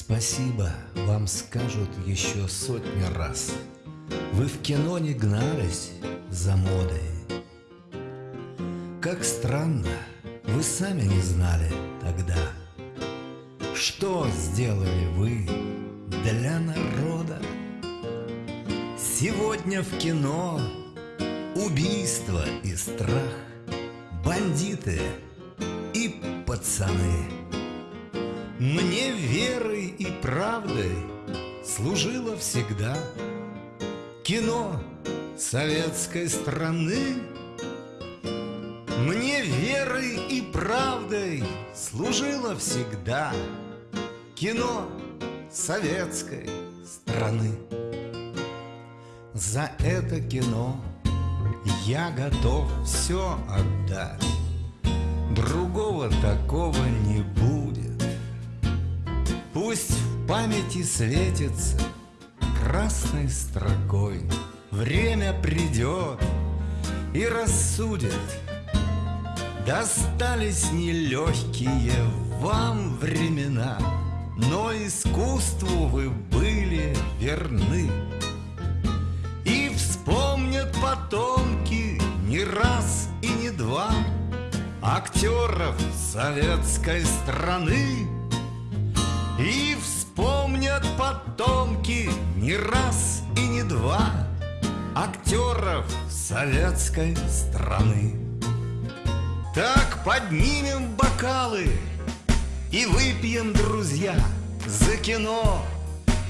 Спасибо вам скажут еще сотни раз. Вы в кино не гнались за модой. Как странно, вы сами не знали тогда, Что сделали вы для народа. Сегодня в кино убийство и страх, Бандиты и пацаны. Мне верой и правдой служило всегда Кино советской страны. Мне верой и правдой служило всегда Кино советской страны. За это кино я готов все отдать Другого такого не будет Пусть в памяти светится красной строкой. Время придет и рассудит. Достались нелегкие вам времена Но искусству вы были верны. И вспомнят потомки не раз и не два Актеров советской страны И вспомнят потомки не раз и не два Актеров советской страны Так поднимем бокалы И выпьем, друзья, за кино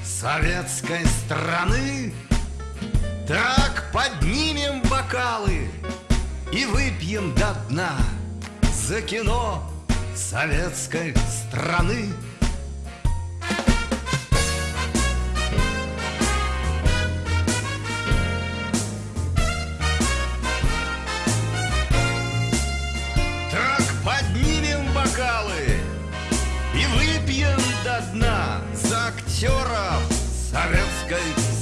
советской страны Так поднимем бокалы И выпьем до дна за кино советской страны. Дна за актеров советской